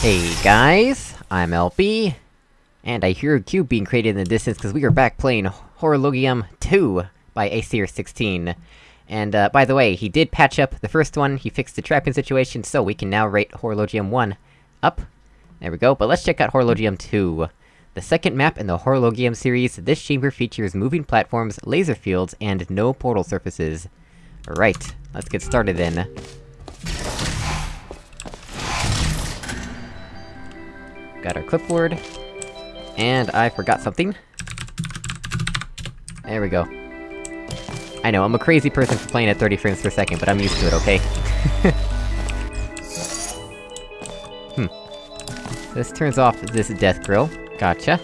Hey guys, I'm LP, and I hear a cube being created in the distance because we are back playing Horologium 2 by Aesir16. And, uh, by the way, he did patch up the first one, he fixed the trapping situation, so we can now rate Horologium 1 up. There we go, but let's check out Horologium 2. The second map in the Horologium series, this chamber features moving platforms, laser fields, and no portal surfaces. Right, let's get started then. Got our clipboard. And I forgot something. There we go. I know, I'm a crazy person for playing at 30 frames per second, but I'm used to it, okay? hmm. This turns off this death grill. Gotcha.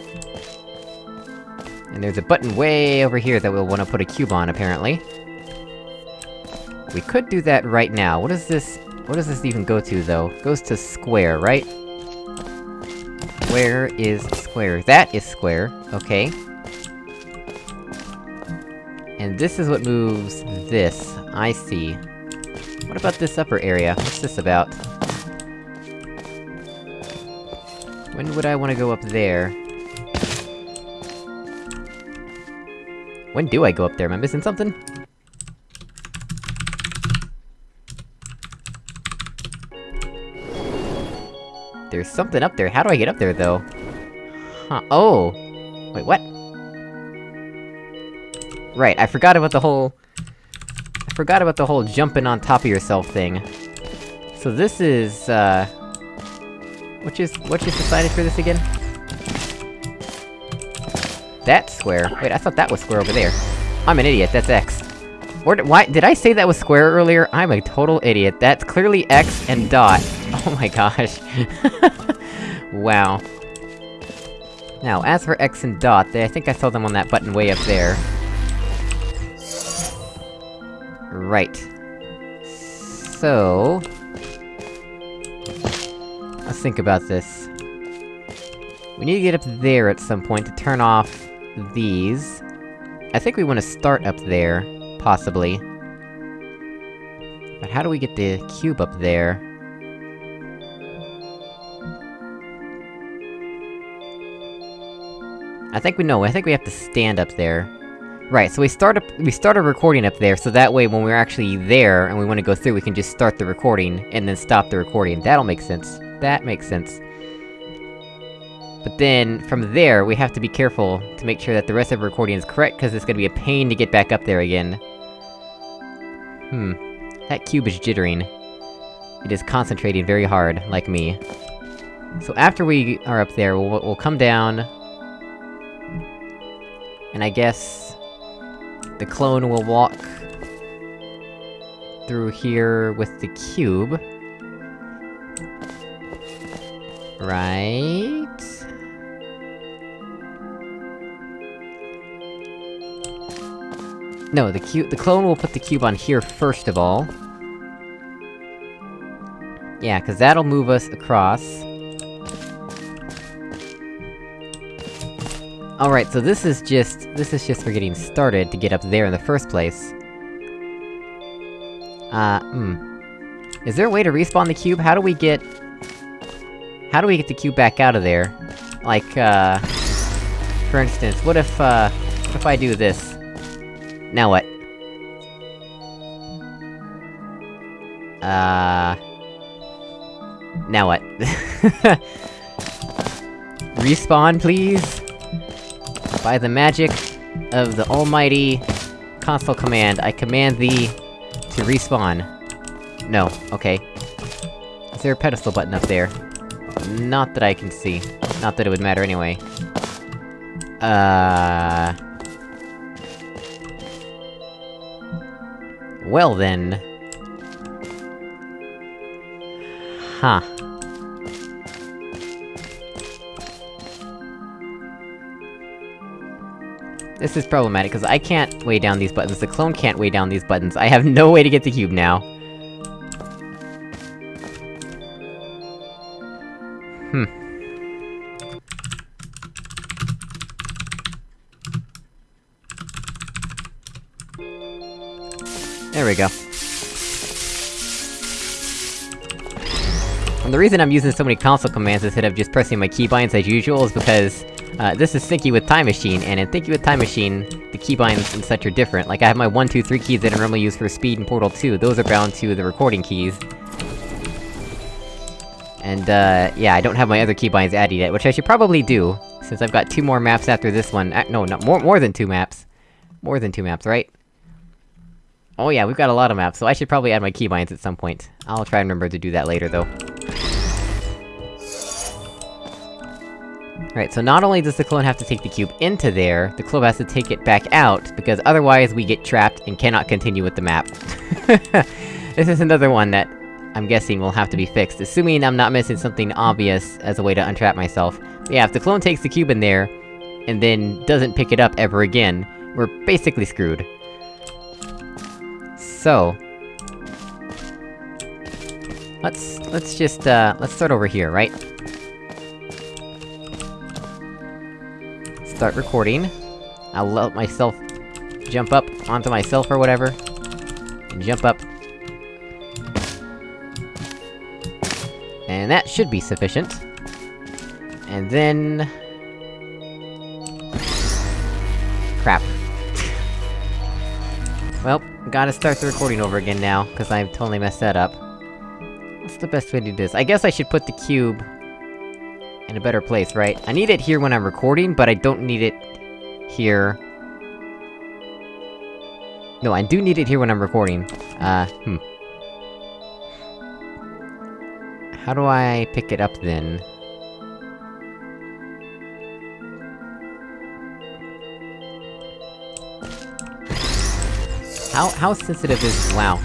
And there's a button way over here that we'll wanna put a cube on, apparently. We could do that right now. What does this... What does this even go to, though? It goes to square, right? Where is square? That is square, okay. And this is what moves this. I see. What about this upper area? What's this about? When would I wanna go up there? When do I go up there? Am I missing something? There's something up there, how do I get up there, though? Huh, oh! Wait, what? Right, I forgot about the whole... I forgot about the whole jumping on top of yourself thing. So this is, uh... What you- what you decided for this again? That's square. Wait, I thought that was square over there. I'm an idiot, that's X. Or why- did I say that was square earlier? I'm a total idiot. That's clearly X and dot. Oh my gosh. wow. Now, as for X and dot, they- I think I saw them on that button way up there. Right. So... Let's think about this. We need to get up there at some point to turn off these. I think we want to start up there, possibly. But how do we get the cube up there? I think we know, I think we have to stand up there. Right, so we start up- we start a recording up there, so that way when we're actually there, and we wanna go through, we can just start the recording, and then stop the recording. That'll make sense. That makes sense. But then, from there, we have to be careful to make sure that the rest of the recording is correct, cause it's gonna be a pain to get back up there again. Hmm. That cube is jittering. It is concentrating very hard, like me. So after we are up there, we'll, we'll come down... And I guess... The clone will walk... Through here with the cube. Right... No, the cube- the clone will put the cube on here first of all. Yeah, cause that'll move us across. Alright, so this is just- this is just for getting started to get up there in the first place. Uh, hmm. Is there a way to respawn the cube? How do we get... How do we get the cube back out of there? Like, uh... For instance, what if, uh... What if I do this? Now what? Uh... Now what? Respawn, please? By the magic of the almighty console command, I command thee to respawn. No, okay. Is there a pedestal button up there? Not that I can see. Not that it would matter anyway. Uh... Well then... Huh. This is problematic, because I can't weigh down these buttons, the clone can't weigh down these buttons, I have no way to get the cube now. Hmm. There we go. And the reason I'm using so many console commands instead of just pressing my keybinds as usual is because, uh, this is Thinking with Time Machine, and in Thinking with Time Machine, the keybinds and such are different. Like, I have my 1, 2, 3 keys that I normally use for speed and Portal 2, those are bound to the recording keys. And, uh, yeah, I don't have my other keybinds added yet, which I should probably do, since I've got two more maps after this one- uh, no, not more- more than two maps. More than two maps, right? Oh yeah, we've got a lot of maps, so I should probably add my keybinds at some point. I'll try and remember to do that later, though. Right, so not only does the clone have to take the cube into there, the clone has to take it back out, because otherwise we get trapped and cannot continue with the map. this is another one that I'm guessing will have to be fixed, assuming I'm not missing something obvious as a way to untrap myself. But yeah, if the clone takes the cube in there, and then doesn't pick it up ever again, we're basically screwed. So... Let's- let's just, uh, let's start over here, right? Start recording. I'll let myself jump up onto myself or whatever. And jump up. And that should be sufficient. And then... Crap. Well, gotta start the recording over again now, cause I've totally messed that up. What's the best way to do this? I guess I should put the cube... in a better place, right? I need it here when I'm recording, but I don't need it... here... No, I do need it here when I'm recording. Uh, hmm. How do I pick it up, then? How- how sensitive is- wow.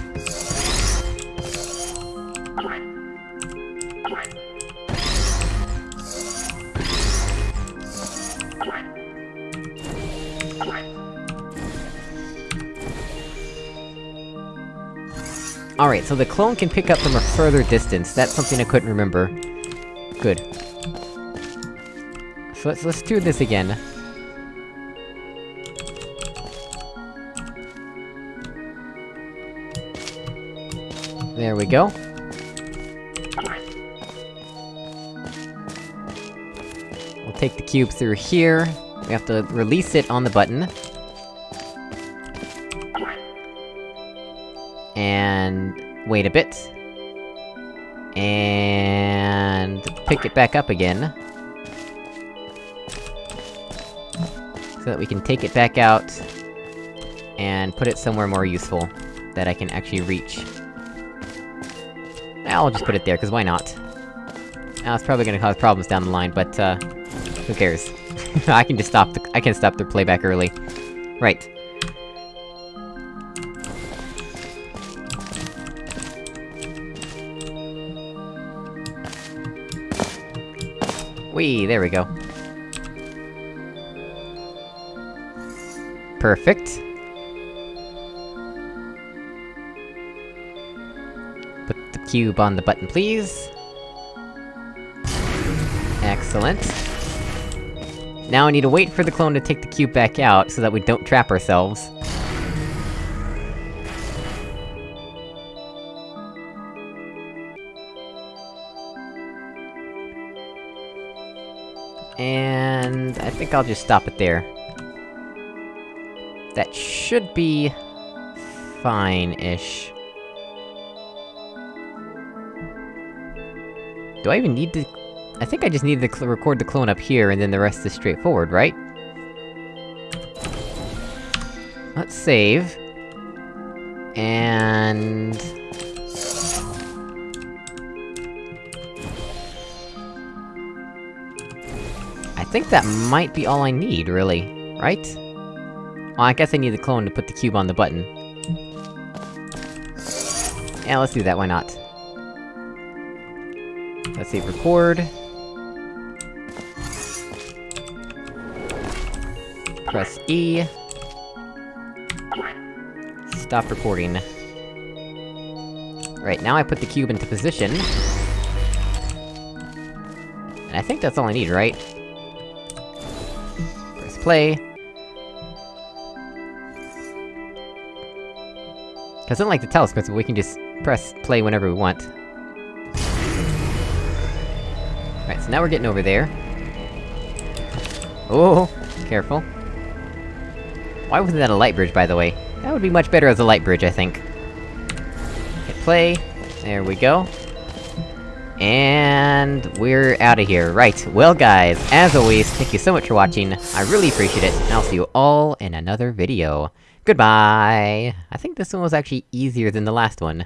Alright, so the clone can pick up from a further distance, that's something I couldn't remember. Good. So let's- let's do this again. There we go. We'll take the cube through here. We have to release it on the button. And... wait a bit. And... pick it back up again. So that we can take it back out... and put it somewhere more useful, that I can actually reach. I'll just put it there, cause why not? Now, it's probably gonna cause problems down the line, but, uh... Who cares? I can just stop the- I can stop the playback early. Right. Whee, there we go. Perfect. Put the cube on the button, please. Excellent. Now I need to wait for the clone to take the cube back out, so that we don't trap ourselves. And... I think I'll just stop it there. That should be... fine-ish. Do I even need to... I think I just need to record the clone up here, and then the rest is straightforward, right? Let's save. And... I think that might be all I need, really. Right? Well, I guess I need the clone to put the cube on the button. Yeah, let's do that, why not? Let's see, record. Press E. Stop recording. Right, now I put the cube into position. And I think that's all I need, right? Play. Cause unlike the telescopes, we can just press play whenever we want. Alright, so now we're getting over there. Oh, careful. Why wasn't that a light bridge, by the way? That would be much better as a light bridge, I think. Hit play. There we go. And... we're out of here. Right, well guys, as always, thank you so much for watching, I really appreciate it, and I'll see you all in another video. Goodbye! I think this one was actually easier than the last one.